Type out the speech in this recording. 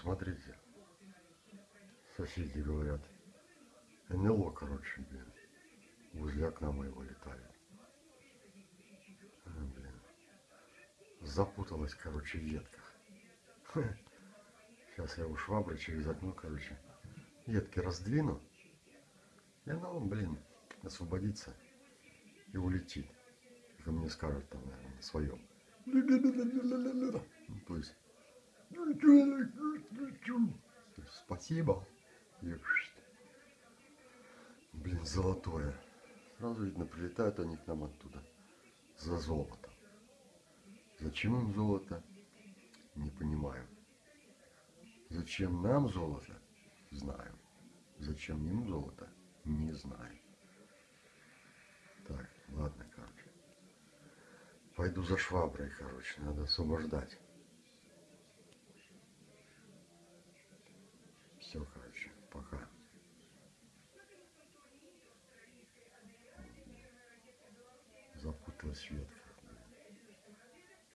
Смотрите. Соседи говорят. НЛО, короче, блин. Возле окна моего летает. А, блин. Запуталась, короче, в ветках. Сейчас я у швабры через окно, короче, ветки раздвину. И она, блин, освободится и улетит. Как мне скажет там, наверное, на своем. Ну, то есть, спасибо. И, блин, золотое. Сразу видно, прилетают они к нам оттуда за золотом. Зачем им золото? Не понимаю. Зачем нам золото? Знаю. Зачем им золото? Не знаю. Так, ладно, короче. Пойду за шваброй, короче, надо освобождать. Все, короче, пока. Запуталась ветка.